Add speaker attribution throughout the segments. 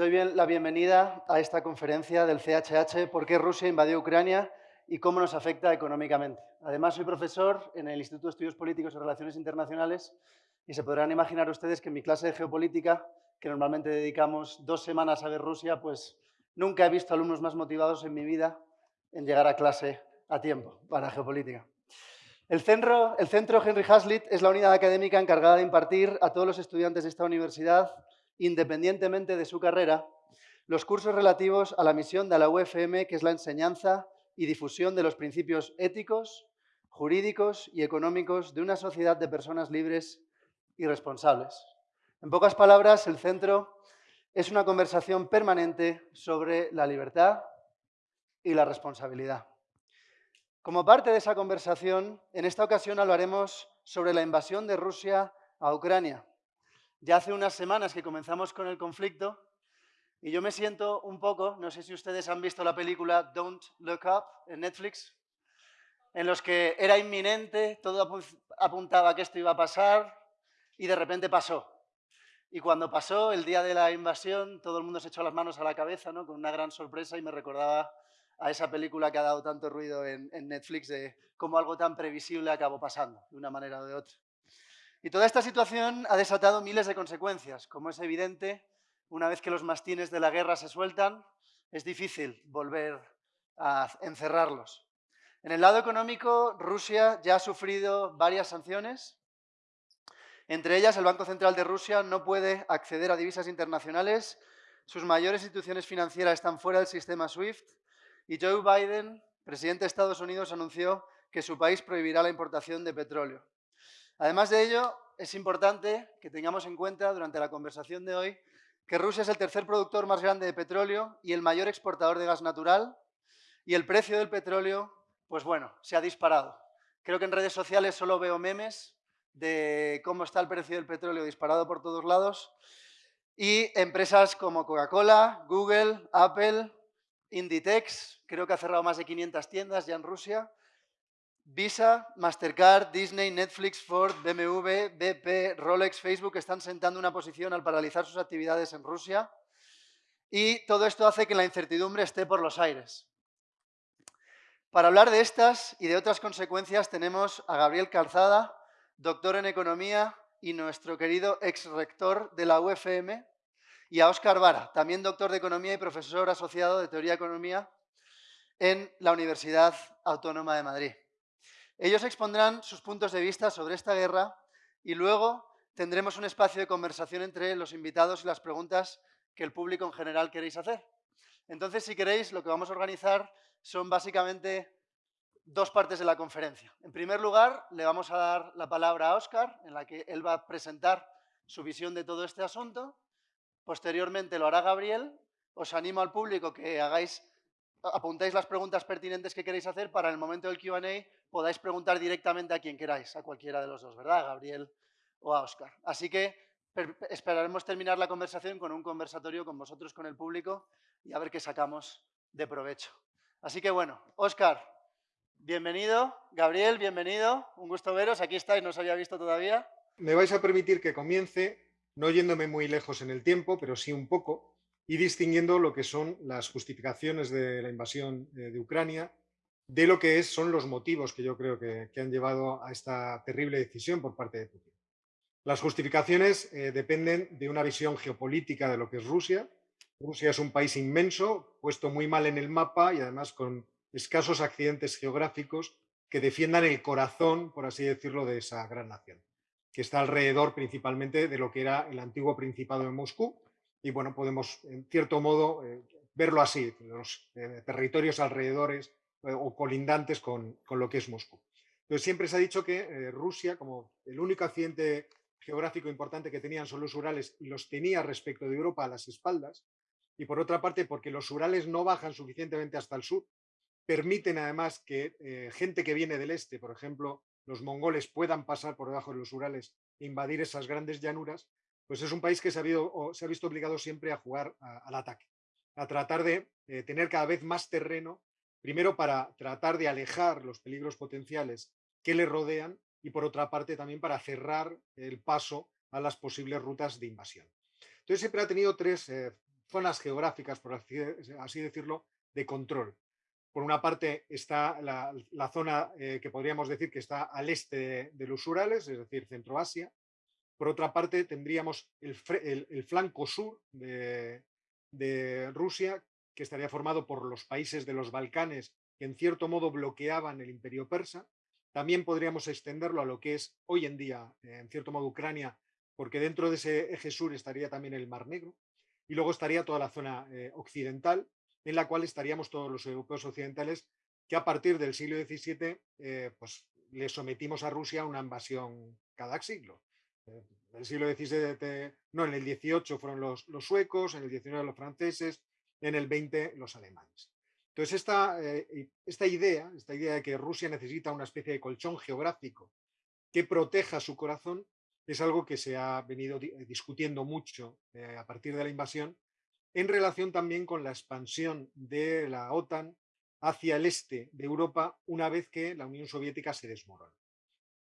Speaker 1: doy bien, la bienvenida a esta conferencia del CHH ¿Por qué Rusia invadió Ucrania y cómo nos afecta económicamente? Además, soy profesor en el Instituto de Estudios Políticos y Relaciones Internacionales y se podrán imaginar ustedes que en mi clase de geopolítica, que normalmente dedicamos dos semanas a ver Rusia, pues nunca he visto alumnos más motivados en mi vida en llegar a clase a tiempo para geopolítica. El centro, el centro Henry Hazlitt es la unidad académica encargada de impartir a todos los estudiantes de esta universidad independientemente de su carrera, los cursos relativos a la misión de la UFM, que es la enseñanza y difusión de los principios éticos, jurídicos y económicos de una sociedad de personas libres y responsables. En pocas palabras, el centro es una conversación permanente sobre la libertad y la responsabilidad. Como parte de esa conversación, en esta ocasión hablaremos sobre la invasión de Rusia a Ucrania, ya hace unas semanas que comenzamos con el conflicto y yo me siento un poco, no sé si ustedes han visto la película Don't Look Up en Netflix, en los que era inminente, todo apuntaba que esto iba a pasar y de repente pasó. Y cuando pasó, el día de la invasión, todo el mundo se echó las manos a la cabeza, ¿no? con una gran sorpresa y me recordaba a esa película que ha dado tanto ruido en, en Netflix de cómo algo tan previsible acabó pasando, de una manera o de otra. Y toda esta situación ha desatado miles de consecuencias. Como es evidente, una vez que los mastines de la guerra se sueltan, es difícil volver a encerrarlos. En el lado económico, Rusia ya ha sufrido varias sanciones. Entre ellas, el Banco Central de Rusia no puede acceder a divisas internacionales, sus mayores instituciones financieras están fuera del sistema SWIFT y Joe Biden, presidente de Estados Unidos, anunció que su país prohibirá la importación de petróleo. Además de ello, es importante que tengamos en cuenta durante la conversación de hoy que Rusia es el tercer productor más grande de petróleo y el mayor exportador de gas natural y el precio del petróleo, pues bueno, se ha disparado. Creo que en redes sociales solo veo memes de cómo está el precio del petróleo disparado por todos lados y empresas como Coca-Cola, Google, Apple, Inditex, creo que ha cerrado más de 500 tiendas ya en Rusia, Visa, Mastercard, Disney, Netflix, Ford, BMW, BP, Rolex, Facebook están sentando una posición al paralizar sus actividades en Rusia y todo esto hace que la incertidumbre esté por los aires. Para hablar de estas y de otras consecuencias tenemos a Gabriel Calzada, doctor en Economía y nuestro querido ex-rector de la UFM, y a Óscar Vara, también doctor de Economía y profesor asociado de Teoría Economía en la Universidad Autónoma de Madrid. Ellos expondrán sus puntos de vista sobre esta guerra y luego tendremos un espacio de conversación entre los invitados y las preguntas que el público en general queréis hacer. Entonces, si queréis, lo que vamos a organizar son básicamente dos partes de la conferencia. En primer lugar, le vamos a dar la palabra a Óscar, en la que él va a presentar su visión de todo este asunto. Posteriormente lo hará Gabriel. Os animo al público que hagáis, apuntéis las preguntas pertinentes que queréis hacer para el momento del Q&A podáis preguntar directamente a quien queráis, a cualquiera de los dos, ¿verdad? A Gabriel o a Oscar. Así que esperaremos terminar la conversación con un conversatorio con vosotros, con el público, y a ver qué sacamos de provecho. Así que bueno, Oscar, bienvenido. Gabriel, bienvenido. Un gusto veros. Aquí estáis, no os había visto todavía.
Speaker 2: Me vais a permitir que comience, no yéndome muy lejos en el tiempo, pero sí un poco, y distinguiendo lo que son las justificaciones de la invasión eh, de Ucrania de lo que es, son los motivos que yo creo que, han llevado a esta terrible decisión por parte de Putin. Las justificaciones eh, dependen de una visión geopolítica de lo que es Rusia. Rusia es un país inmenso, puesto muy mal en el mapa y además con escasos accidentes geográficos que defiendan el corazón, por así decirlo, de esa gran nación, que está alrededor principalmente de lo que era el antiguo Principado de Moscú. Y bueno, podemos en cierto modo eh, verlo así, los eh, territorios alrededores o colindantes con, lo que es Moscú. Entonces siempre se ha dicho que eh, Rusia, como el único accidente geográfico importante que tenían son los Urales los tenía respecto de Europa a las espaldas, y por otra parte porque los Urales no bajan suficientemente hasta el sur, permiten además que eh, gente que viene del este, por ejemplo, los mongoles puedan pasar por debajo de los Urales e invadir esas grandes llanuras, pues es un país que se ha visto obligado siempre a jugar al ataque, a tratar de tener cada vez más terreno Primero para tratar de alejar los peligros potenciales que le rodean y por otra parte también para cerrar el paso a las posibles rutas de invasión. Entonces siempre ha tenido tres eh, zonas geográficas, por así decirlo, de control. Por una parte está la, zona eh, que podríamos decir que está al este de, los Urales, es decir, Centroasia. Por otra parte tendríamos el, flanco sur de Rusia, que estaría formado por los países de los Balcanes que en cierto modo bloqueaban el imperio persa. También podríamos extenderlo a lo que es hoy en día, en cierto modo, Ucrania, porque dentro de ese eje sur estaría también el Mar Negro. Y luego estaría toda la zona eh, occidental, en la cual estaríamos todos los europeos occidentales que a partir del siglo XVII eh, pues, le sometimos a Rusia una invasión cada siglo. Eh, en el siglo XVII, no, en el XVIII fueron los, los, suecos, en el XIX los franceses, en el XX los alemanes. Entonces, esta, eh, esta idea, esta idea de que Rusia necesita una especie de colchón geográfico que proteja su corazón, es algo que se ha venido discutiendo mucho a partir de la invasión en relación también con la expansión de la OTAN hacia el este de Europa una vez que la Unión Soviética se desmorona.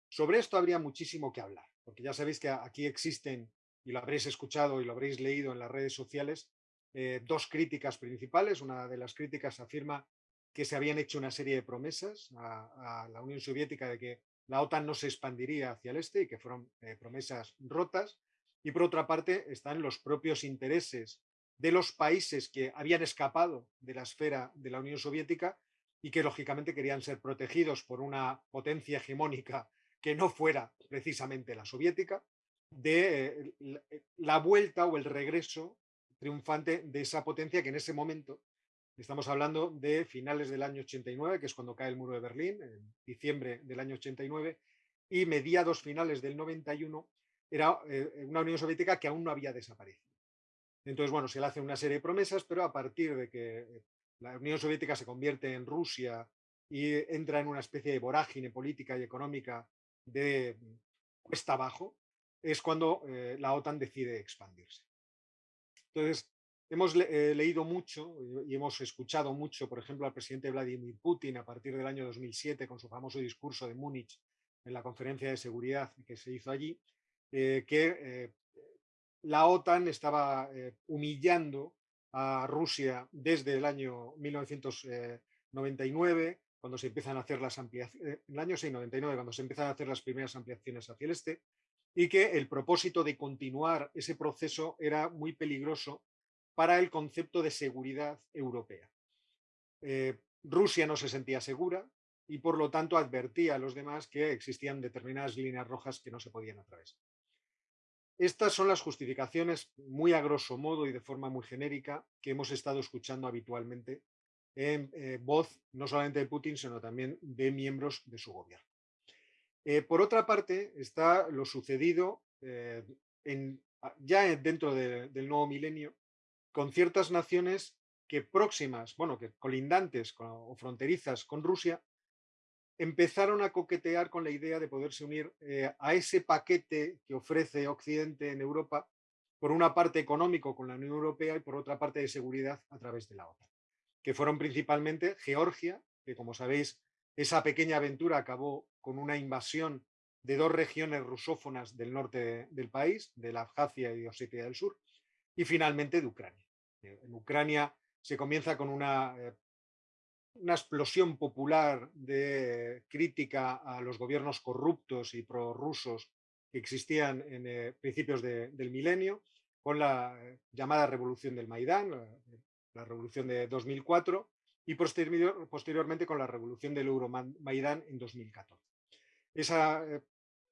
Speaker 2: Sobre esto habría muchísimo que hablar, porque ya sabéis que aquí existen, y lo habréis escuchado y lo habréis leído en las redes sociales, eh, dos críticas principales. Una de las críticas afirma que se habían hecho una serie de promesas a, la Unión Soviética de que la OTAN no se expandiría hacia el este y que fueron eh, promesas rotas. Y por otra parte están los propios intereses de los países que habían escapado de la esfera de la Unión Soviética y que lógicamente querían ser protegidos por una potencia hegemónica que no fuera precisamente la soviética, de eh, la vuelta o el regreso triunfante de esa potencia que en ese momento, estamos hablando de finales del año 89, que es cuando cae el muro de Berlín, en diciembre del año 89, y mediados finales del 91, era eh, una Unión Soviética que aún no había desaparecido. Entonces, bueno, se le hace una serie de promesas, pero a partir de que la Unión Soviética se convierte en Rusia y entra en una especie de vorágine política y económica de cuesta abajo, es cuando eh, la OTAN decide expandirse. Entonces, hemos eh, leído mucho y hemos escuchado mucho, por ejemplo, al presidente Vladimir Putin a partir del año 2007 con su famoso discurso de Múnich en la conferencia de seguridad que se hizo allí, eh, que la OTAN estaba eh, humillando a Rusia desde el año 1999, cuando se empiezan a hacer las ampliaciones, eh, el año 699, cuando se empiezan a hacer las primeras ampliaciones hacia el este, y que el propósito de continuar ese proceso era muy peligroso para el concepto de seguridad europea. Eh, Rusia no se sentía segura y por lo tanto advertía a los demás que existían determinadas líneas rojas que no se podían atravesar. Estas son las justificaciones muy a grosso modo y de forma muy genérica que hemos estado escuchando habitualmente en eh, voz no solamente de Putin, sino también de miembros de su gobierno. Eh, por otra parte, está lo sucedido eh, ya dentro del nuevo milenio con ciertas naciones que próximas, bueno, que colindantes o fronterizas con Rusia, empezaron a coquetear con la idea de poderse unir eh, a ese paquete que ofrece Occidente en Europa, por una parte económico con la Unión Europea y por otra parte de seguridad a través de la OTAN, que fueron principalmente Georgia, que como sabéis, esa pequeña aventura acabó con una invasión de dos regiones rusófonas del norte del país, de la Abjasia y Osetia del Sur, y finalmente de Ucrania. En Ucrania se comienza con una eh, una explosión popular de crítica a los gobiernos corruptos y prorrusos que existían en eh, principios del milenio, con la eh, llamada revolución del Maidán, la, revolución de 2004, y posteriormente con la revolución del Euromaidán en 2014. Eh,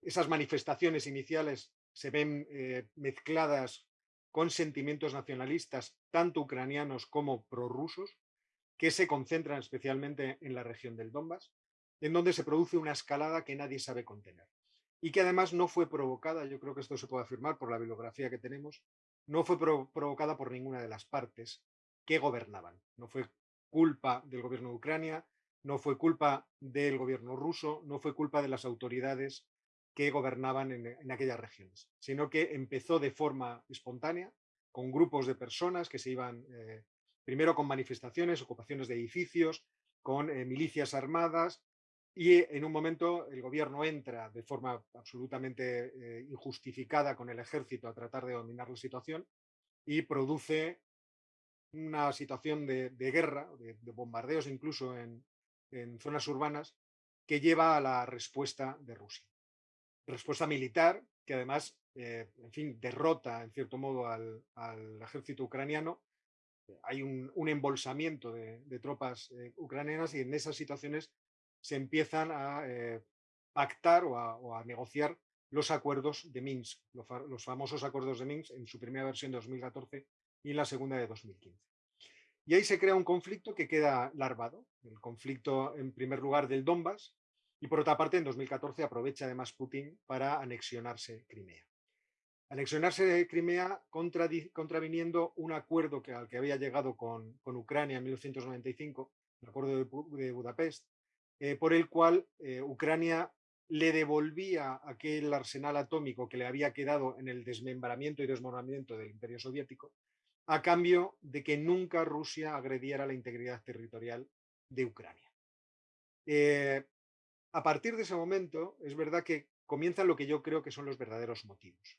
Speaker 2: esas manifestaciones iniciales se ven mezcladas con sentimientos nacionalistas, tanto ucranianos como prorrusos, que se concentran especialmente en la región del Donbass, en donde se produce una escalada que nadie sabe contener. Y que además no fue provocada, yo creo que esto se puede afirmar por la bibliografía que tenemos, no fue provocada por ninguna de las partes que gobernaban. No fue culpa del gobierno de Ucrania, no fue culpa del gobierno ruso, no fue culpa de las autoridades que gobernaban en, aquellas regiones, sino que empezó de forma espontánea, con grupos de personas que se iban eh, primero con manifestaciones, ocupaciones de edificios, con eh, milicias armadas y en un momento el gobierno entra de forma absolutamente eh, injustificada con el ejército a tratar de dominar la situación y produce una situación de, guerra, de, bombardeos incluso en, zonas urbanas, que lleva a la respuesta de Rusia. Respuesta militar que además, eh, en fin, derrota en cierto modo al, ejército ucraniano. Hay un, embolsamiento de, tropas eh, ucranianas y en esas situaciones se empiezan a eh, pactar o a, negociar los acuerdos de Minsk, los, famosos acuerdos de Minsk en su primera versión de 2014 y en la segunda de 2015. Y ahí se crea un conflicto que queda larvado, el conflicto en primer lugar del Donbass y por otra parte en 2014 aprovecha además Putin para anexionarse Crimea. Anexionarse Crimea contraviniendo un acuerdo que, al que había llegado con, Ucrania en 1995, el acuerdo de, Budapest, eh, por el cual eh, Ucrania le devolvía aquel arsenal atómico que le había quedado en el desmembramiento y desmoronamiento del imperio soviético, a cambio de que nunca Rusia agrediera la integridad territorial de Ucrania. Eh, a partir de ese momento, es verdad que comienzan lo que yo creo que son los verdaderos motivos.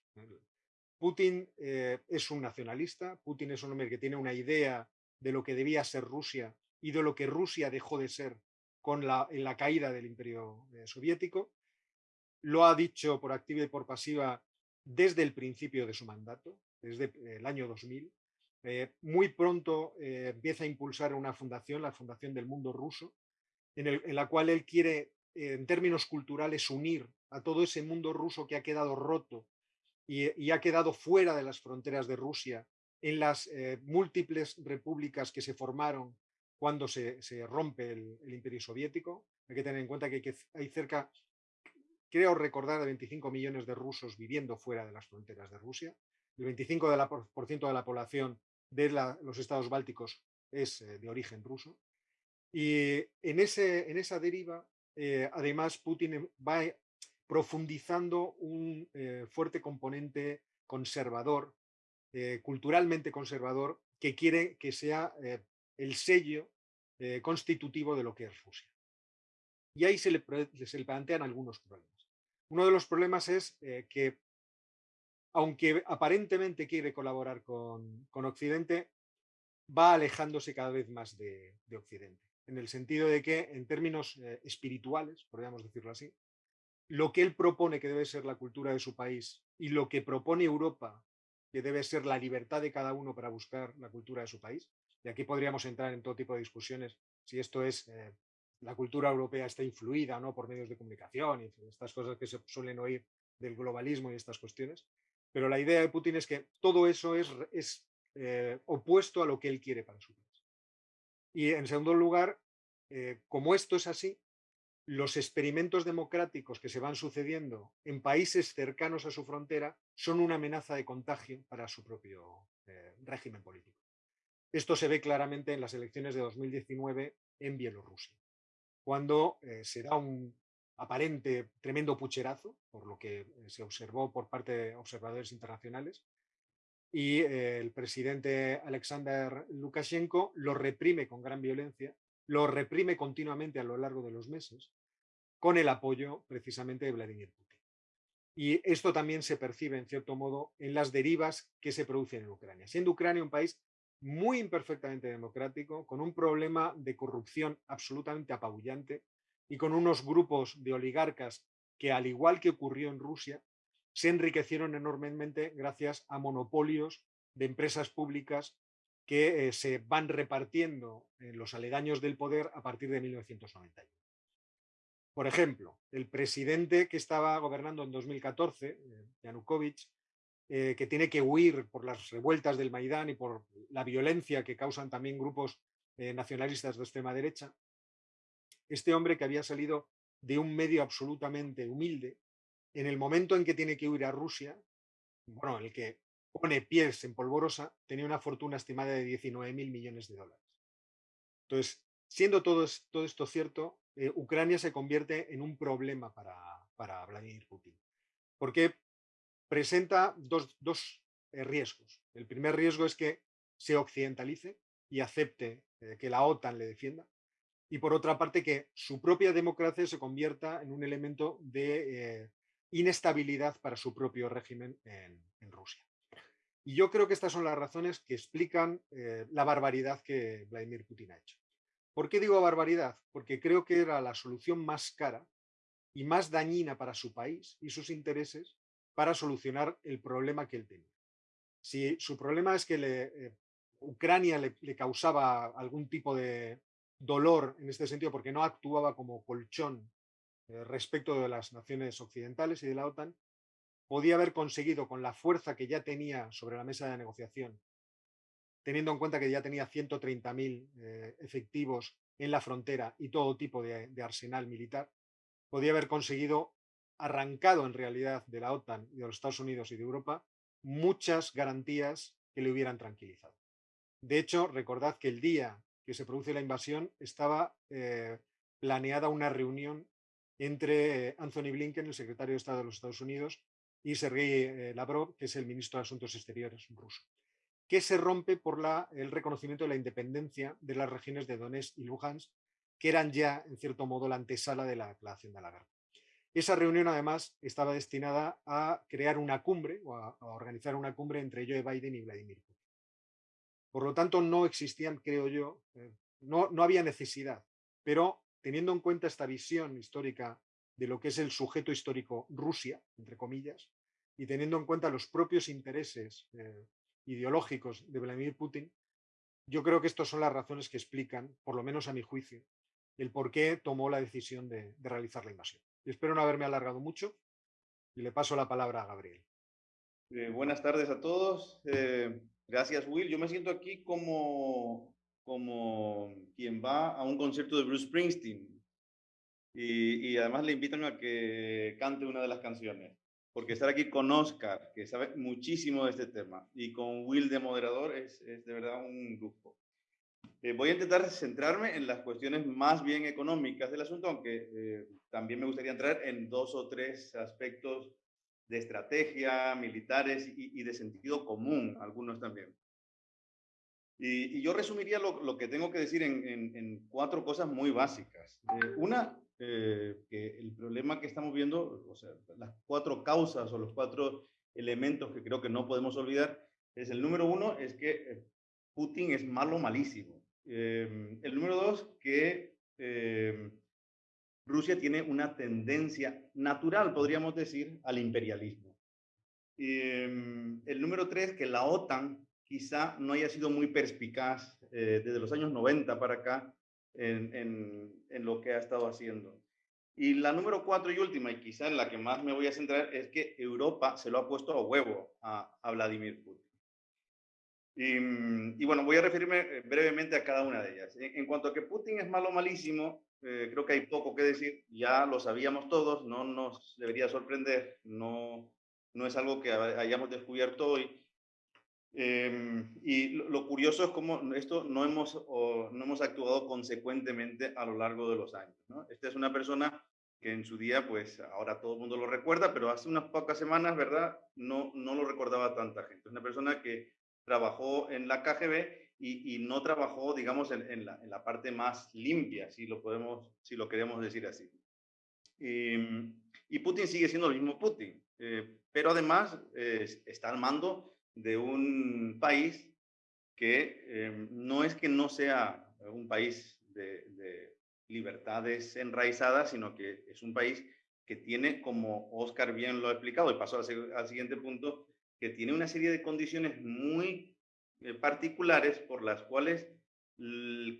Speaker 2: Putin eh, es un nacionalista, Putin es un hombre que tiene una idea de lo que debía ser Rusia y de lo que Rusia dejó de ser con la, en la caída del imperio eh, soviético. Lo ha dicho por activa y por pasiva desde el principio de su mandato, desde el año 2000. Eh, muy pronto empieza a impulsar una fundación, la Fundación del Mundo Ruso, en, la cual él quiere, en términos culturales, unir a todo ese mundo ruso que ha quedado roto y, ha quedado fuera de las fronteras de Rusia en las eh, múltiples repúblicas que se formaron cuando se, rompe el, imperio soviético. Hay que tener en cuenta que hay, cerca, creo recordar, de 25 millones de rusos viviendo fuera de las fronteras de Rusia. El 25% de la, población de los estados bálticos es eh, de origen ruso. Y en, ese, en esa deriva, eh, además, Putin va profundizando un eh, fuerte componente conservador, culturalmente conservador, que quiere que sea el sello constitutivo de lo que es Rusia. Y ahí se le, plantean algunos problemas. Uno de los problemas es que, aunque aparentemente quiere colaborar con, Occidente, va alejándose cada vez más de, de, Occidente, en el sentido de que, en términos espirituales, podríamos decirlo así, lo que él propone que debe ser la cultura de su país y lo que propone Europa, que debe ser la libertad de cada uno para buscar la cultura de su país. Y aquí podríamos entrar en todo tipo de discusiones si esto es, eh, la cultura europea está influida ¿no? por medios de comunicación y estas cosas que se suelen oír del globalismo y estas cuestiones. Pero la idea de Putin es que todo eso es, eh, opuesto a lo que él quiere para su país. Y en segundo lugar, eh, como esto es así, los experimentos democráticos que se van sucediendo en países cercanos a su frontera son una amenaza de contagio para su propio eh, régimen político. Esto se ve claramente en las elecciones de 2019 en Bielorrusia, cuando eh, se da un aparente tremendo pucherazo, por lo que eh, se observó por parte de observadores internacionales, y el presidente Alexander Lukashenko lo reprime con gran violencia lo reprime continuamente a lo largo de los meses con el apoyo precisamente de Vladimir Putin. Y esto también se percibe, en cierto modo, en las derivas que se producen en Ucrania. Siendo Ucrania un país muy imperfectamente democrático, con un problema de corrupción absolutamente apabullante y con unos grupos de oligarcas que, al igual que ocurrió en Rusia, se enriquecieron enormemente gracias a monopolios de empresas públicas que eh, se van repartiendo en los aledaños del poder a partir de 1991. Por ejemplo, el presidente que estaba gobernando en 2014, eh, Yanukovych, eh, que tiene que huir por las revueltas del Maidán y por la violencia que causan también grupos nacionalistas de extrema derecha, este hombre que había salido de un medio absolutamente humilde, en el momento en que tiene que huir a Rusia, bueno, el que pone pies en polvorosa, tenía una fortuna estimada de 19 mil millones de dólares. Entonces, siendo todo, esto cierto, eh, Ucrania se convierte en un problema para, para Vladimir Putin, porque presenta dos, eh, riesgos. El primer riesgo es que se occidentalice y acepte eh, que la OTAN le defienda, y por otra parte que su propia democracia se convierta en un elemento de inestabilidad para su propio régimen en Rusia. Y yo creo que estas son las razones que explican eh, la barbaridad que Vladimir Putin ha hecho. ¿Por qué digo barbaridad? Porque creo que era la solución más cara y más dañina para su país y sus intereses para solucionar el problema que él tenía. Si su problema es que eh, Ucrania le, causaba algún tipo de dolor en este sentido porque no actuaba como colchón eh, respecto de las naciones occidentales y de la OTAN, podía haber conseguido con la fuerza que ya tenía sobre la mesa de negociación, teniendo en cuenta que ya tenía 130.000 eh, efectivos en la frontera y todo tipo de, arsenal militar, podía haber conseguido, arrancado en realidad de la OTAN y de los Estados Unidos y de Europa, muchas garantías que le hubieran tranquilizado. De hecho, recordad que el día que se produce la invasión estaba eh, planeada una reunión entre Anthony Blinken, el secretario de Estado de los Estados Unidos, y Sergei eh, Lavrov, que es el ministro de Asuntos Exteriores ruso, que se rompe por el reconocimiento de la independencia de las regiones de Donetsk y Luhansk, que eran ya, en cierto modo, la antesala de la declaración de la guerra. Esa reunión, además, estaba destinada a crear una cumbre o a, organizar una cumbre entre Joe Biden y Vladimir Putin. Por lo tanto, no existían, creo yo, eh, no, no había necesidad, pero teniendo en cuenta esta visión histórica de lo que es el sujeto histórico Rusia, entre comillas, y teniendo en cuenta los propios intereses eh, ideológicos de Vladimir Putin, yo creo que estas son las razones que explican, por lo menos a mi juicio, el por qué tomó la decisión de, realizar la invasión. Y espero no haberme alargado mucho y le paso la palabra a Gabriel.
Speaker 3: Eh, buenas tardes a todos. Gracias, Will. Yo me siento aquí como, como quien va a un concierto de Bruce Springsteen y, además le invitan a que cante una de las canciones. Porque estar aquí con Oscar, que sabe muchísimo de este tema, y con Will de moderador es, es de verdad un lujo. Eh, voy a intentar centrarme en las cuestiones más bien económicas del asunto, aunque eh, también me gustaría entrar en dos o tres aspectos de estrategia, militares y, de sentido común, algunos también. Y, yo resumiría lo, lo, que tengo que decir en, cuatro cosas muy básicas. Eh, una, eh, que el problema que estamos viendo, o sea, las cuatro causas o los cuatro elementos que creo que no podemos olvidar, es el número uno, es que eh, Putin es malo, malísimo. El número dos, que em, Rusia tiene una tendencia natural, podríamos decir, al imperialismo. Em, el número tres, que la OTAN quizá no haya sido muy perspicaz eh, desde los años 90 para acá en, en, lo que ha estado haciendo. Y la número cuatro y última, y quizá en la que más me voy a centrar, es que Europa se lo ha puesto a huevo a, a Vladimir Putin. Y, y, bueno, voy a referirme eh, brevemente a cada una de ellas. En, cuanto a que Putin es malo malísimo, eh, creo que hay poco que decir, ya lo sabíamos todos, no nos debería sorprender, no, no es algo que hayamos descubierto hoy. Em, y lo, curioso es cómo esto no hemos, no hemos actuado consecuentemente a lo largo de los años. ¿no? Esta es una persona que en su día, pues ahora todo el mundo lo recuerda, pero hace unas pocas semanas, ¿verdad? No, no lo recordaba tanta gente. Es una persona que trabajó en la KGB y, y no trabajó, digamos, en, en, la, en, la, parte más limpia, si lo, podemos, si lo queremos decir así. Y, y Putin sigue siendo el mismo Putin, eh, pero además eh, está al mando de un país que eh, no es que no sea un país de, libertades enraizadas, sino que es un país que tiene, como Oscar bien lo ha explicado, y pasó al, siguiente punto, que tiene una serie de condiciones muy eh, particulares por las cuales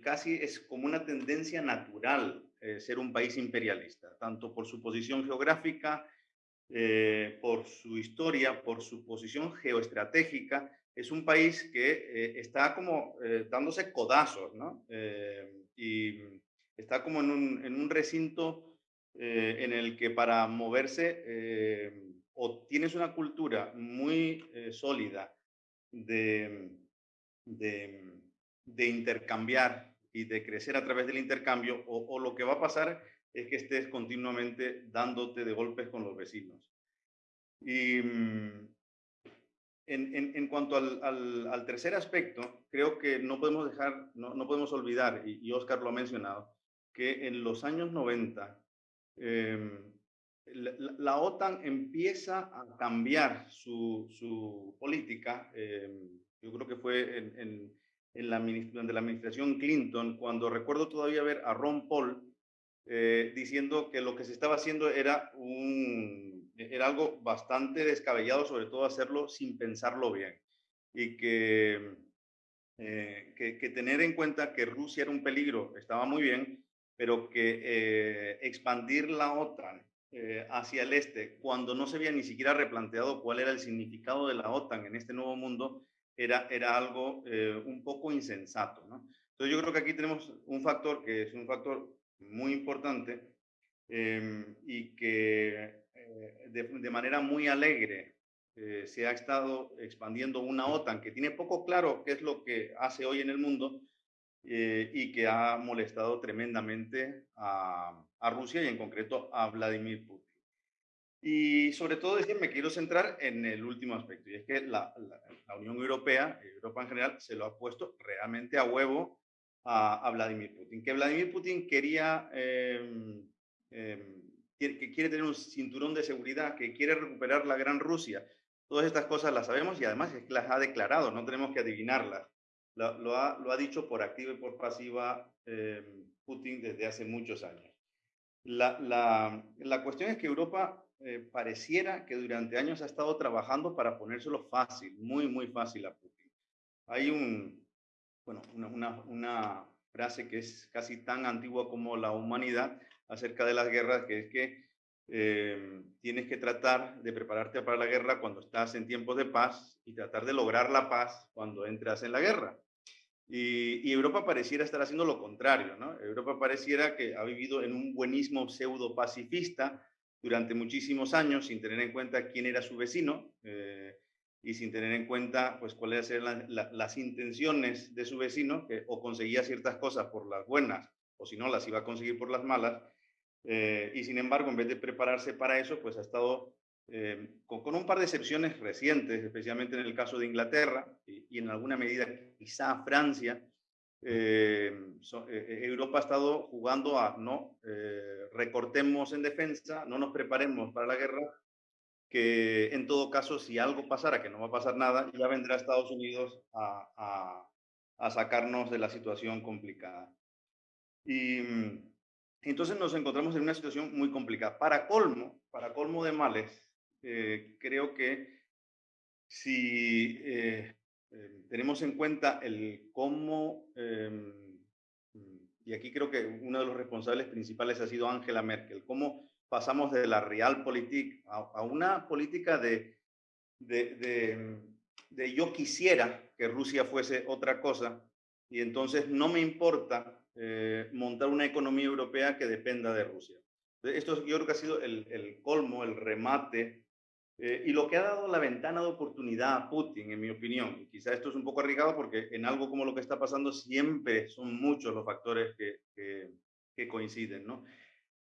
Speaker 3: casi es como una tendencia natural eh, ser un país imperialista, tanto por su posición geográfica, eh, por su historia, por su posición geoestratégica, es un país que está como dándose codazos, ¿no? y está como en un recinto en el que para moverse o tienes una cultura muy sólida de, de, de, intercambiar y de crecer a través del intercambio, o, o lo que va a pasar es que estés continuamente dándote de golpes con los vecinos. Y mm, en, en, cuanto al, al, tercer aspecto, creo que no podemos dejar, no, no podemos olvidar, y, Oscar lo ha mencionado, que en los años 90 em, la, OTAN empieza a cambiar su, política. Eh, yo creo que fue en, la, administración Clinton, cuando recuerdo todavía ver a Ron Paul eh, diciendo que lo que se estaba haciendo era, algo bastante descabellado, sobre todo hacerlo sin pensarlo bien. Y eh, que, que, tener en cuenta que Rusia era un peligro estaba muy bien, pero que expandir la OTAN eh, hacia el este, cuando no se había ni siquiera replanteado cuál era el significado de la OTAN en este nuevo mundo, era, era algo eh, un poco insensato. ¿no? Entonces yo creo que aquí tenemos un factor que es un factor muy importante em, y que eh, de, de, manera muy alegre se ha estado expandiendo una OTAN que tiene poco claro qué es lo que hace hoy en el mundo y que ha molestado tremendamente a, a Rusia y en concreto a Vladimir Putin. Y sobre todo decir, me quiero centrar en el último aspecto, y es que la, la, Unión Europea, Europa en general, se lo ha puesto realmente a huevo a, a Vladimir Putin. Que Vladimir Putin quería, eh, eh, que quiere tener un cinturón de seguridad, que quiere recuperar la Gran Rusia. Todas estas cosas las sabemos y además las ha declarado, no tenemos que adivinarlas. Lo, ha, dicho por activa y por pasiva eh, Putin desde hace muchos años. La, cuestión es que Europa eh, pareciera que durante años ha estado trabajando para ponérselo fácil, muy, muy fácil a Putin. Hay una frase que es casi tan antigua como la humanidad acerca de las guerras, que es que eh, tienes que tratar de prepararte para la guerra cuando estás en tiempos de paz y tratar de lograr la paz cuando entras en la guerra. Y, Europa pareciera estar haciendo lo contrario, ¿no? Europa pareciera que ha vivido en un buenismo pseudo pacifista durante muchísimos años sin tener en cuenta quién era su vecino eh, y sin tener en cuenta pues cuáles eran la, las intenciones de su vecino, que o conseguía ciertas cosas por las buenas o si no las iba a conseguir por las malas. Eh, y sin embargo, en vez de prepararse para eso, pues ha estado eh, con, con, un par de excepciones recientes, especialmente en el caso de Inglaterra y, y en alguna medida quizá Francia, eh, so, eh, Europa ha estado jugando a no eh, recortemos en defensa, no nos preparemos para la guerra, que en todo caso, si algo pasara, que no va a pasar nada, ya vendrá Estados Unidos a, a, a sacarnos de la situación complicada. Y entonces nos encontramos en una situación muy complicada. Para colmo, para colmo de males, eh, creo que si eh, eh, tenemos en cuenta el cómo, eh, y aquí creo que uno de los responsables principales ha sido Angela Merkel, cómo pasamos de la realpolitik a, a una política de, de, de, de, yo quisiera que Rusia fuese otra cosa y entonces no me importa eh, montar una economía europea que dependa de Rusia. Esto yo creo que ha sido el, el colmo, el remate eh, y lo que ha dado la ventana de oportunidad a Putin, en mi opinión, y quizá esto es un poco arriesgado porque en algo como lo que está pasando siempre son muchos los factores que, que, que coinciden, ¿no?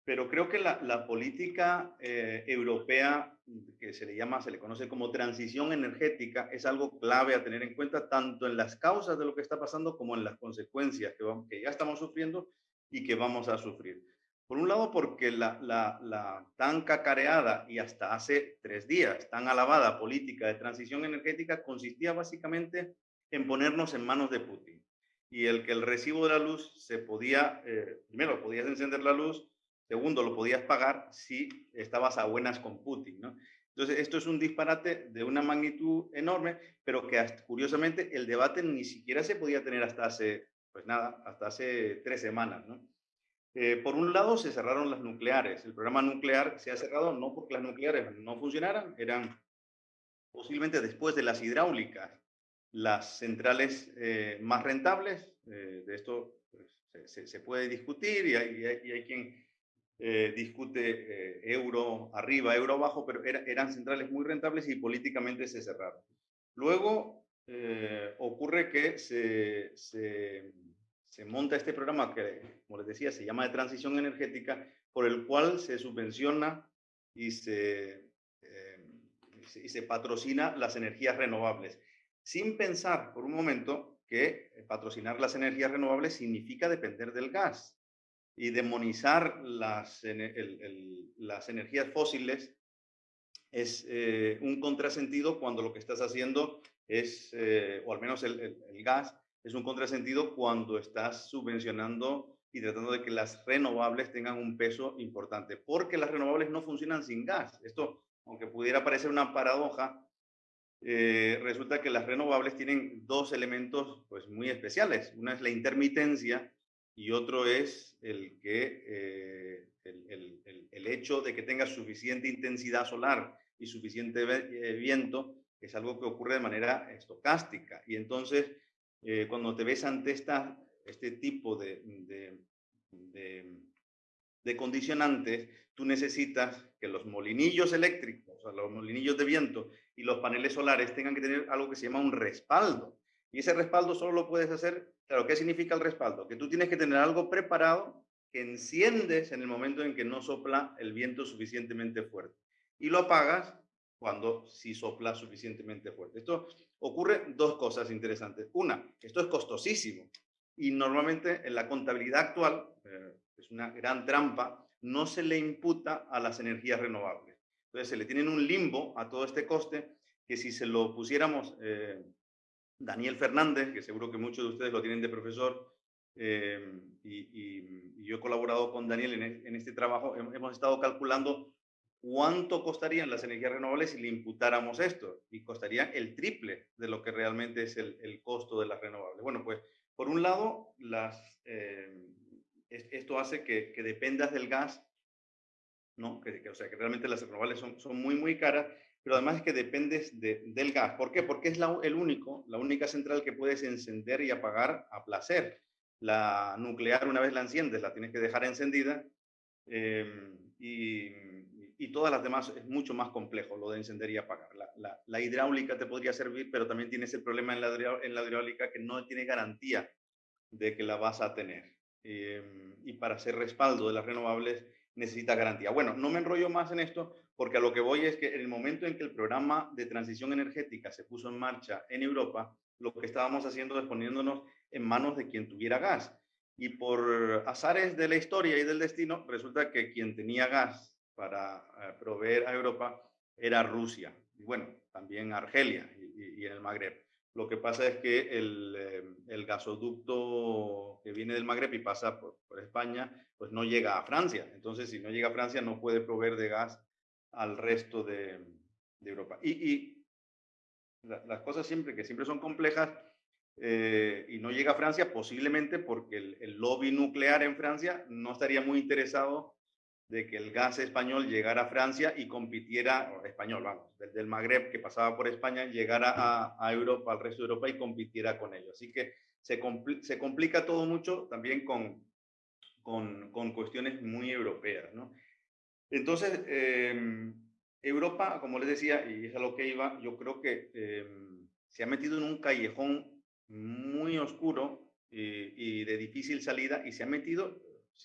Speaker 3: Pero creo que la, la política eh, europea, que se le llama, se le conoce como transición energética, es algo clave a tener en cuenta tanto en las causas de lo que está pasando como en las consecuencias que, vamos, que ya estamos sufriendo y que vamos a sufrir. Por un lado, porque la, la, la, tan cacareada y hasta hace tres días tan alabada política de transición energética consistía básicamente en ponernos en manos de Putin. Y el que el recibo de la luz se podía, eh, primero, podías encender la luz, segundo, lo podías pagar si estabas a buenas con Putin. ¿no? Entonces, esto es un disparate de una magnitud enorme, pero que curiosamente el debate ni siquiera se podía tener hasta hace, pues nada, hasta hace tres semanas. ¿no? Eh, por un lado, se cerraron las nucleares. El programa nuclear se ha cerrado no porque las nucleares no funcionaran, eran posiblemente después de las hidráulicas las centrales eh, más rentables. Eh, de esto pues, se, se, puede discutir y hay, y hay, y hay quien eh, discute eh, euro arriba, euro abajo, pero era, eran centrales muy rentables y políticamente se cerraron. Luego eh, ocurre que se, se monta este programa que, como les decía, se llama de transición energética, por el cual se subvenciona y y se patrocina las energías renovables, sin pensar por un momento que patrocinar las energías renovables significa depender del gas y demonizar las, el, el, las energías fósiles es eh, un contrasentido cuando lo que estás haciendo es, eh, o al menos el, el, gas, es un contrasentido cuando estás subvencionando y tratando de que las renovables tengan un peso importante, porque las renovables no funcionan sin gas. Esto, aunque pudiera parecer una paradoja, eh, resulta que las renovables tienen dos elementos pues, muy especiales. Una es la intermitencia y otro es el, que, eh, el, el, hecho de que tenga suficiente intensidad solar y suficiente eh, viento, es algo que ocurre de manera estocástica. Y entonces, cuando te ves ante esta, este tipo de, de, de, de condicionantes, tú necesitas que los molinillos eléctricos, o los molinillos de viento y los paneles solares tengan que tener algo que se llama un respaldo. Y ese respaldo solo lo puedes hacer, claro, ¿qué significa el respaldo? Que tú tienes que tener algo preparado que enciendes en el momento en que no sopla el viento suficientemente fuerte. Y lo apagas cuando sí sopla suficientemente fuerte. Esto ocurre dos cosas interesantes. Una, esto es costosísimo. Y normalmente en la contabilidad actual, eh, es una gran trampa, no se le imputa a las energías renovables. Entonces se le tiene un limbo a todo este coste que si se lo pusiéramos eh, Daniel Fernández, que seguro que muchos de ustedes lo tienen de profesor, eh, y, yo he colaborado con Daniel en, este trabajo, hemos estado calculando cuánto costarían las energías renovables si le imputáramos esto, y costaría el triple de lo que realmente es el, costo de las renovables. Bueno, pues por un lado, eh, esto hace que, que dependas del gas ¿no? Que, o sea, que realmente las renovables son muy, muy caras, pero además es que dependes del gas. ¿Por qué? Porque es la, el único, la única central que puedes encender y apagar a placer. La nuclear, una vez la enciendes, la tienes que dejar encendida em, y, y, todas las demás es mucho más complejo lo de encender y apagar. La, la, la hidráulica te podría servir, pero también tienes el problema en la, en la hidráulica que no tiene garantía de que la vas a tener. Em, y para hacer respaldo de las renovables, necesita garantía. Bueno, no me enrollo más en esto porque a lo que voy es que en el momento en que el programa de transición energética se puso en marcha en Europa, lo que estábamos haciendo es poniéndonos en manos de quien tuviera gas. Y por azares de la historia y del destino, resulta que quien tenía gas para eh, proveer a Europa era Rusia. Y bueno, también Argelia y, en el Magreb. Lo que pasa es que el, eh, el, gasoducto que viene del Magreb y pasa por, por España pues no llega a Francia. Entonces, si no llega a Francia, no puede proveer de gas al resto de, Europa. Y, las cosas siempre, que siempre son complejas, eh, y no llega a Francia, posiblemente porque el, lobby nuclear en Francia no estaría muy interesado de que el gas español llegara a Francia y compitiera, español, vamos, desde el Magreb que pasaba por España, llegara a, Europa, al resto de Europa y compitiera con ellos. Así que se, complica todo mucho también con, con, cuestiones muy europeas. ¿no? Entonces, em, Europa, como les decía, y es a lo que iba, yo creo que em, se ha metido en un callejón muy oscuro y, de difícil salida y se ha metido,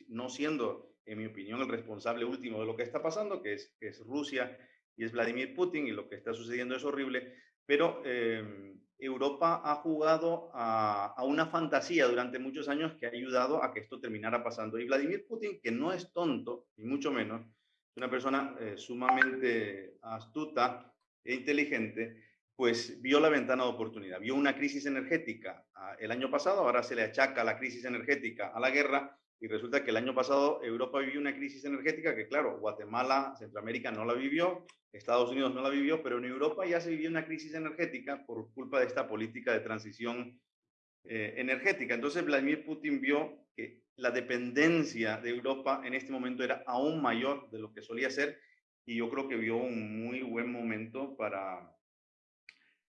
Speaker 3: no siendo, en mi opinión, el responsable último de lo que está pasando, que es, Rusia y es Vladimir Putin y lo que está sucediendo es horrible, pero em, Europa ha jugado a, una fantasía durante muchos años que ha ayudado a que esto terminara pasando. Y Vladimir Putin, que no es tonto, ni mucho menos, es una persona eh, sumamente astuta e inteligente, pues vio la ventana de oportunidad, vio una crisis energética ah, el año pasado, ahora se le achaca la crisis energética a la guerra, y resulta que el año pasado Europa vivió una crisis energética que, claro, Guatemala, Centroamérica no la vivió, Estados Unidos no la vivió, pero en Europa ya se vivió una crisis energética por culpa de esta política de transición eh, energética. Entonces Vladimir Putin vio que la dependencia de Europa en este momento era aún mayor de lo que solía ser y yo creo que vio un muy buen momento para,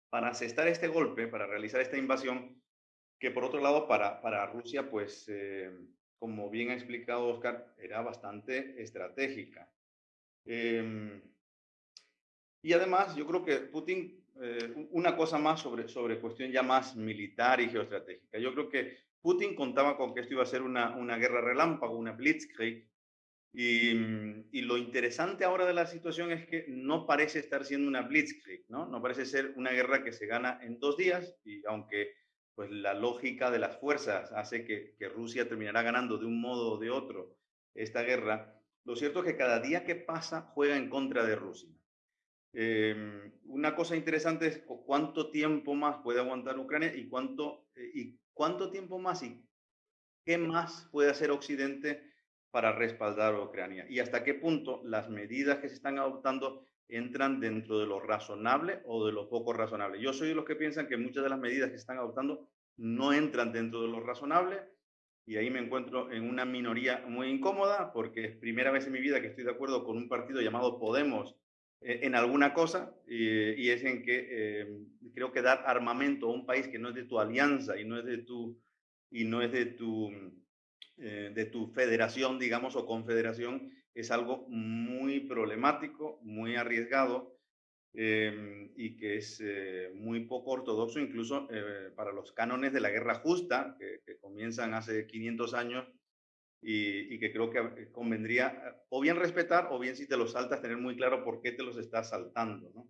Speaker 3: para asestar este golpe, para realizar esta invasión, que por otro lado para, para Rusia, pues, eh, como bien ha explicado Oscar, era bastante estratégica. Eh, y además, yo creo que Putin, eh, una cosa más sobre, sobre cuestión ya más militar y geoestratégica. Yo creo que Putin contaba con que esto iba a ser una, una guerra relámpago, una blitzkrieg, y, y, lo interesante ahora de la situación es que no parece estar siendo una blitzkrieg, ¿no? No parece ser una guerra que se gana en dos días, y aunque pues la lógica de las fuerzas hace que, Rusia terminará ganando de un modo o de otro esta guerra, lo cierto es que cada día que pasa juega en contra de Rusia. Em, una cosa interesante es cuánto tiempo más puede aguantar Ucrania y cuánto, eh, y cuánto tiempo más y qué más puede hacer Occidente para respaldar a Ucrania y hasta qué punto las medidas que se están adoptando entran dentro de lo razonable o de lo poco razonable. Yo soy de los que piensan que muchas de las medidas que están adoptando no entran dentro de lo razonable y ahí me encuentro en una minoría muy incómoda porque es primera vez en mi vida que estoy de acuerdo con un partido llamado Podemos eh, en alguna cosa y es en que eh, creo que dar armamento a un país que no es de tu alianza y no es de tu y no es de tu eh, de tu federación digamos o confederación es algo muy problemático muy arriesgado em, y que es muy poco ortodoxo incluso para los cánones de la guerra justa que, comienzan hace 500 años y, que creo que eh, convendría eh, o bien respetar o bien si te los saltas tener muy claro por qué te los estás saltando. ¿no?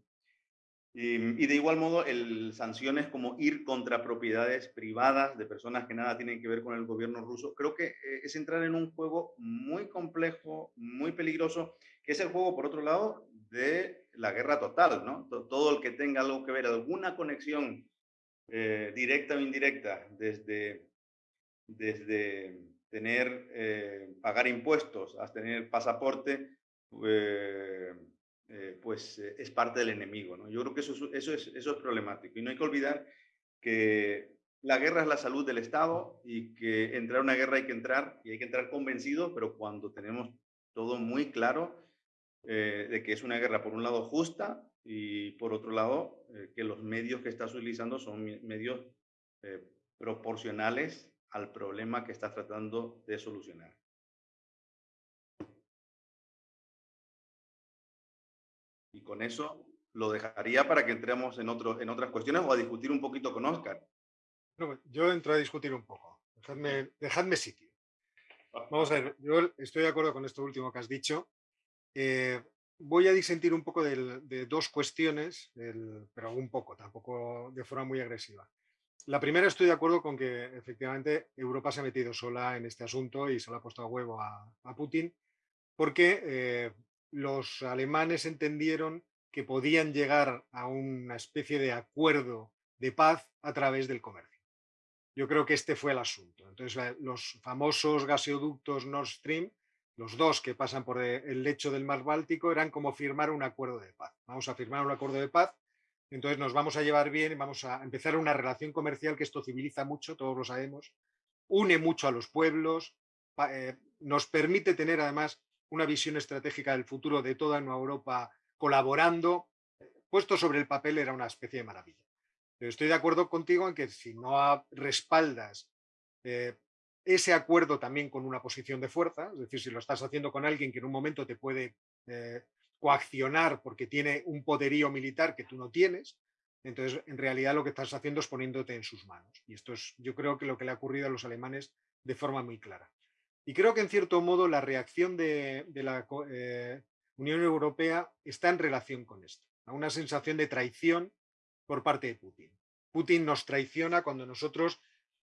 Speaker 3: Y, de igual modo, el, sanciones como ir contra propiedades privadas de personas que nada tienen que ver con el gobierno ruso, creo que eh, es entrar en un juego muy complejo, muy peligroso, que es el juego, por otro lado, de la guerra total, ¿no? Todo el que tenga algo que ver, alguna conexión directa o indirecta desde, desde tener, eh, pagar impuestos, a tener pasaporte, eh, eh, pues es parte del enemigo. ¿no? Yo creo que eso, es, eso es problemático. Y no hay que olvidar que la guerra es la salud del Estado y que entrar a una guerra hay que entrar y hay que entrar convencido, pero cuando tenemos todo muy claro de que es una guerra, por un lado, justa y por otro lado, que los medios que estás utilizando son medios proporcionales al problema que estás tratando de solucionar. Y con eso lo dejaría para que entremos en, otro, en otras cuestiones o a discutir un poquito con Oscar.
Speaker 2: yo entro a discutir un poco. Dejadme, sitio. Vamos a ver, yo estoy de acuerdo con esto último que has dicho. Eh, voy a disentir un poco de, dos cuestiones, pero un poco, tampoco de forma muy agresiva. La primera estoy de acuerdo con que efectivamente Europa se ha metido sola en este asunto y se lo ha puesto a huevo a, Putin porque eh, los alemanes entendieron que podían llegar a una especie de acuerdo de paz a través del comercio. Yo creo que este fue el asunto. Entonces, los famosos gasoductos Nord Stream, los dos que pasan por el lecho del mar Báltico, eran como firmar un acuerdo de paz. Vamos a firmar un acuerdo de paz entonces nos vamos a llevar bien y vamos a empezar una relación comercial que esto civiliza mucho, todos lo sabemos, une mucho a los pueblos, eh, nos permite tener además una visión estratégica del futuro de toda Nueva Europa colaborando. Puesto sobre el papel era una especie de maravilla. Pero estoy de acuerdo contigo en que si no respaldas eh, ese acuerdo también con una posición de fuerza, es decir, si lo estás haciendo con alguien que en un momento te puede eh, coaccionar porque tiene un poderío militar que tú no tienes, entonces en realidad lo que estás haciendo es poniéndote en sus manos. Y esto es yo creo que lo que le ha ocurrido a los alemanes de forma muy clara. Y creo que en cierto modo la reacción de, la eh, Unión Europea está en relación con esto, a una sensación de traición por parte de Putin. Putin nos traiciona cuando nosotros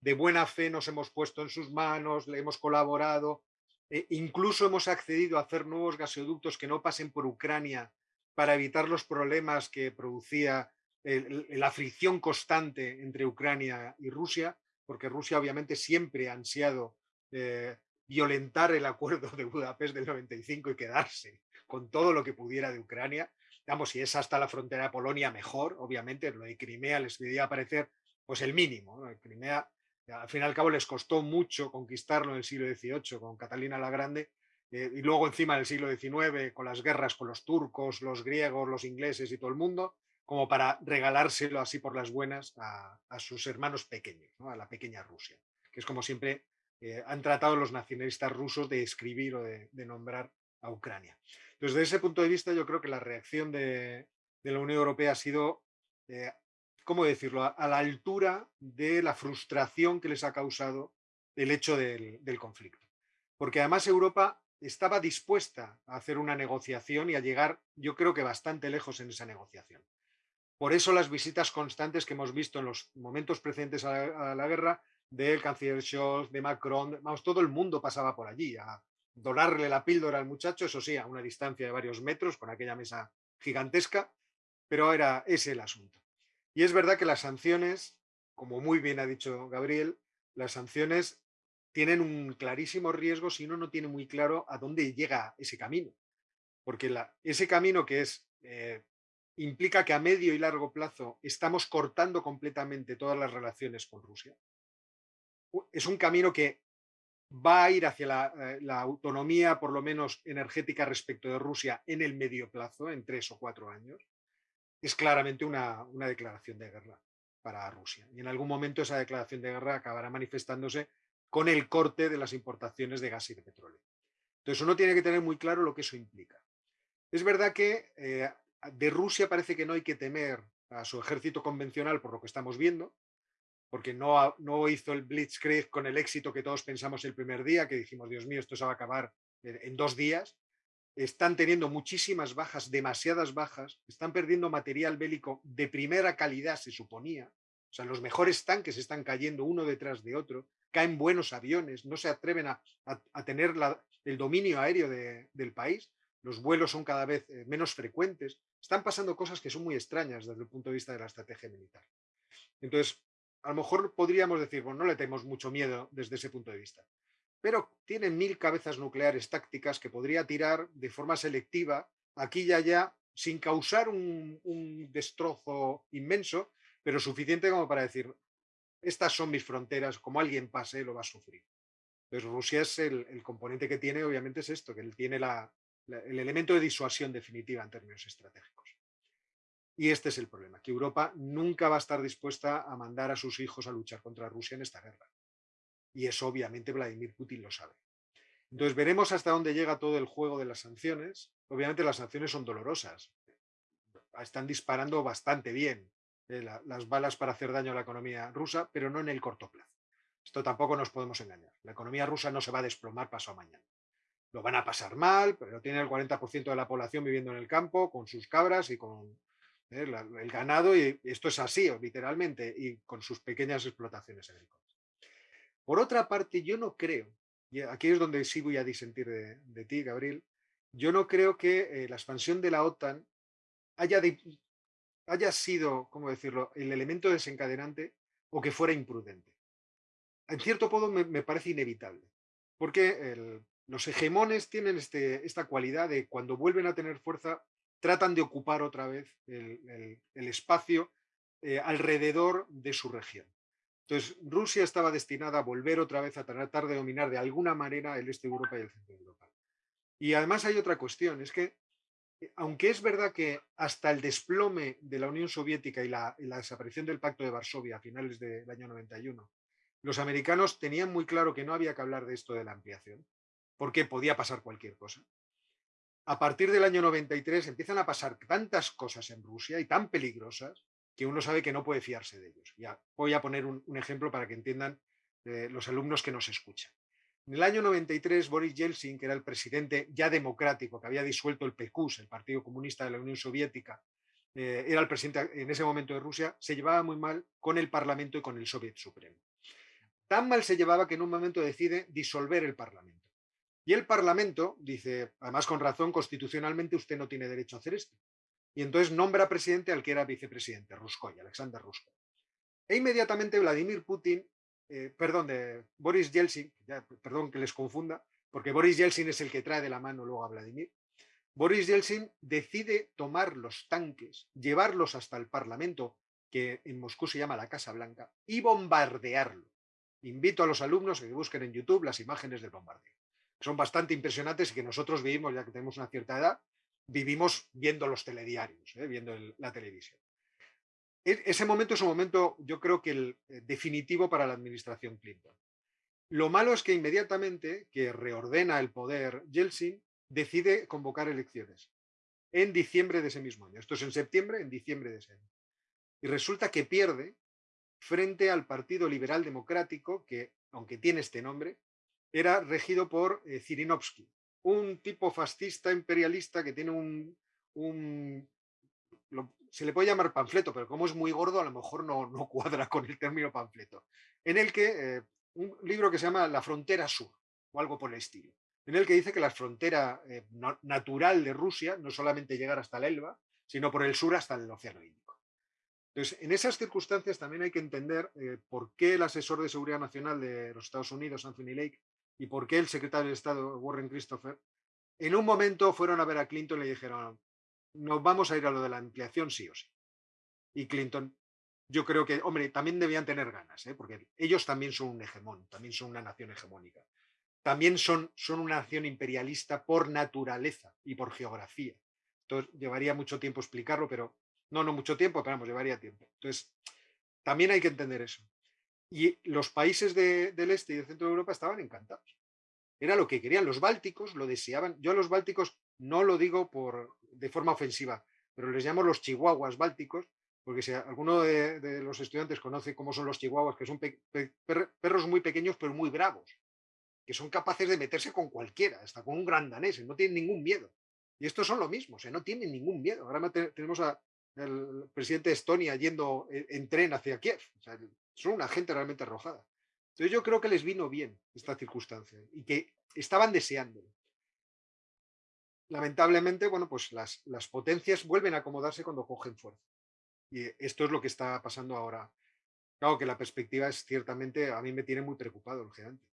Speaker 2: de buena fe nos hemos puesto en sus manos, le hemos colaborado, eh, incluso hemos accedido a hacer nuevos gasoductos que no pasen por Ucrania para evitar los problemas que producía la fricción constante entre Ucrania y Rusia, porque Rusia obviamente siempre ha ansiado eh, violentar el acuerdo de Budapest del 95 y quedarse con todo lo que pudiera de Ucrania. Digamos, si es hasta la frontera de Polonia, mejor, obviamente, lo de Crimea les debería parecer pues el mínimo. Crimea al fin y al cabo les costó mucho conquistarlo en el siglo XVIII con Catalina la Grande eh, y luego encima en el siglo XIX con las guerras con los turcos, los griegos, los ingleses y todo el mundo, como para regalárselo así por las buenas a, sus hermanos pequeños, a la pequeña Rusia, que es como siempre eh, han tratado los nacionalistas rusos de escribir o de, nombrar a Ucrania. Entonces, desde ese punto de vista, yo creo que la reacción de, la Unión Europea ha sido eh, ¿cómo decirlo?, a, la altura de la frustración que les ha causado el hecho del, conflicto. Porque además Europa estaba dispuesta a hacer una negociación y a llegar, yo creo que bastante lejos en esa negociación. Por eso las visitas constantes que hemos visto en los momentos precedentes a la, guerra del canciller Scholz, de Macron, vamos, todo el mundo pasaba por allí a, donarle la píldora al muchacho, eso sí, a una distancia de varios metros, con aquella mesa gigantesca, pero era ese el asunto. Y es verdad que las sanciones, como muy bien ha dicho Gabriel, las sanciones tienen un clarísimo riesgo si uno no tiene muy claro a dónde llega ese camino. Porque ese camino que es eh, implica que a medio y largo plazo estamos cortando completamente todas las relaciones con Rusia. Es un camino que va a ir hacia la, eh, autonomía, por lo menos energética, respecto de Rusia en el medio plazo, en tres o cuatro años. Es claramente una, una declaración de guerra para Rusia. Y en algún momento esa declaración de guerra acabará manifestándose con el corte de las importaciones de gas y de petróleo. Entonces uno tiene que tener muy claro lo que eso implica. Es verdad que eh, de Rusia parece que no hay que temer a su ejército convencional por lo que estamos viendo, porque no, no hizo el Blitzkrieg con el éxito que todos pensamos el primer día, que dijimos, Dios mío, esto se va a acabar en dos días. Están teniendo muchísimas bajas, demasiadas bajas, están perdiendo material bélico de primera calidad, se suponía. O sea, los mejores tanques están cayendo uno detrás de otro, caen buenos aviones, no se atreven a, tener el dominio aéreo del país, los vuelos son cada vez eh, menos frecuentes, están pasando cosas que son muy extrañas desde el punto de vista de la estrategia militar. Entonces, a lo mejor podríamos decir, bueno, no le tenemos mucho miedo desde ese punto de vista, pero tiene mil cabezas nucleares tácticas que podría tirar de forma selectiva aquí y allá sin causar un, destrozo inmenso, pero suficiente como para decir, estas son mis fronteras, como alguien pase lo va a sufrir. Entonces Rusia es el, componente que tiene, obviamente es esto, que él tiene el elemento de disuasión definitiva en términos estratégicos. Y este es el problema, que Europa nunca va a estar dispuesta a mandar a sus hijos a luchar contra Rusia en esta guerra. Y eso obviamente Vladimir Putin lo sabe. Entonces veremos hasta dónde llega todo el juego de las sanciones. Obviamente las sanciones son dolorosas. Están disparando bastante bien eh, las balas para hacer daño a la economía rusa, pero no en el corto plazo. Esto tampoco nos podemos engañar. La economía rusa no se va a desplomar paso mañana lo van a pasar mal, pero tiene el 40% de la población viviendo en el campo, con sus cabras y con eh, el ganado, y esto es así, literalmente, y con sus pequeñas explotaciones agrícolas. Por otra parte, yo no creo, y aquí es donde sí voy a disentir de, ti, Gabriel, yo no creo que eh, la expansión de la OTAN haya, haya sido, ¿cómo decirlo?, el elemento desencadenante o que fuera imprudente. En cierto modo me, parece inevitable, porque los hegemones tienen este, esta cualidad de cuando vuelven a tener fuerza, tratan de ocupar otra vez el, espacio eh, alrededor de su región. Entonces, Rusia estaba destinada a volver otra vez a tratar de dominar de alguna manera el este de Europa y el centro de Europa. Y además hay otra cuestión, es que eh, aunque es verdad que hasta el desplome de la Unión Soviética y la, y la desaparición del Pacto de Varsovia a finales del año 91, los americanos tenían muy claro que no había que hablar de esto de la ampliación, porque podía pasar cualquier cosa. A partir del año 93 empiezan a pasar tantas cosas en Rusia y tan peligrosas que uno sabe que no puede fiarse de ellos. Ya voy a poner un, ejemplo para que entiendan eh, los alumnos que nos escuchan. En el año 93, Boris Yeltsin, que era el presidente ya democrático, que había disuelto el PQS, el Partido Comunista de la Unión Soviética, eh, era el presidente en ese momento de Rusia, se llevaba muy mal con el Parlamento y con el Soviet Supremo. Tan mal se llevaba que en un momento decide disolver el Parlamento. Y el Parlamento dice, además con razón, constitucionalmente usted no tiene derecho a hacer esto. Y entonces nombra presidente al que era vicepresidente, Ruskoy, Alexander Ruskoy. E inmediatamente Vladimir Putin, eh, perdón, de Boris Yeltsin, perdón que les confunda, porque Boris Yeltsin es el que trae de la mano luego a Vladimir, Boris Yeltsin decide tomar los tanques, llevarlos hasta el Parlamento, que en Moscú se llama la Casa Blanca, y bombardearlo. Invito a los alumnos a que busquen en YouTube las imágenes del bombardeo son bastante impresionantes y que nosotros vivimos, ya que tenemos una cierta edad, vivimos viendo los telediarios, ¿eh? viendo la televisión. E, ese momento es un momento, yo creo que el eh, definitivo para la administración Clinton. Lo malo es que inmediatamente que reordena el poder, Yeltsin decide convocar elecciones en diciembre de ese mismo año. Esto es en septiembre, en diciembre de ese año. Y resulta que pierde frente al Partido Liberal Democrático, que, aunque tiene este nombre, era regido por eh, Zirinovsky, un tipo fascista imperialista que tiene un, se le puede llamar panfleto, pero como es muy gordo a lo mejor no, no cuadra con el término panfleto, en el que eh, un libro que se llama La frontera sur o algo por el estilo. en el que dice que la frontera eh, natural de Rusia no solamente llegar hasta el Elba, sino por el sur hasta el Océano Índico. Entonces, en esas circunstancias también hay que entender eh, por qué el asesor de seguridad nacional de los Estados Unidos, Anthony Lake, y por qué el secretario de Estado, Warren Christopher, en un momento fueron a ver a Clinton y le dijeron, nos vamos a ir a lo de la ampliación sí o sí. Y Clinton, yo creo que, hombre, también debían tener ganas, ¿eh? porque ellos también son un hegemón, también son una nación hegemónica. También son, son una nación imperialista por naturaleza y por geografía. Entonces, llevaría mucho tiempo explicarlo, pero no, no mucho tiempo, pero vamos, llevaría tiempo. Entonces, también hay que entender eso. Y los países del este y del centro de Europa estaban encantados. Era lo que querían. Los bálticos lo deseaban. Yo a los bálticos no lo digo por, de forma ofensiva, pero les llamo los chihuahuas bálticos, porque si alguno de, los estudiantes conoce cómo son los chihuahuas, que son perros muy pequeños pero muy bravos, que son capaces de meterse con cualquiera, hasta con un gran danés, no tienen ningún miedo. Y estos son lo mismo, o no tienen ningún miedo. Ahora tenemos al presidente de Estonia yendo en, tren hacia Kiev. son una gente realmente arrojada. Entonces yo creo que les vino bien esta circunstancia y que estaban deseándolo lamentablemente, bueno, pues las, las potencias vuelven a acomodarse cuando cogen fuerza. Y esto es lo que está pasando ahora. Claro que la perspectiva es ciertamente, a mí me tiene muy preocupado, lógicamente.